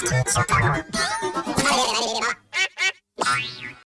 Podcast.